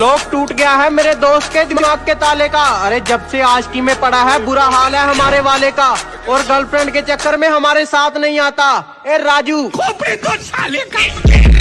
लोग टूट गया है मेरे दोस्त के दिमाग के ताले का। अरे जब से आज की में पड़ा है, बुरा हाल है हमारे वाले का। और गर्लफ्रेंड के चक्कर में हमारे साथ नहीं आता। ए, राजू। खोपड़ी तो साले का।